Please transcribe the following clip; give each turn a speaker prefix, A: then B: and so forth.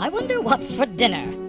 A: I wonder what's for dinner.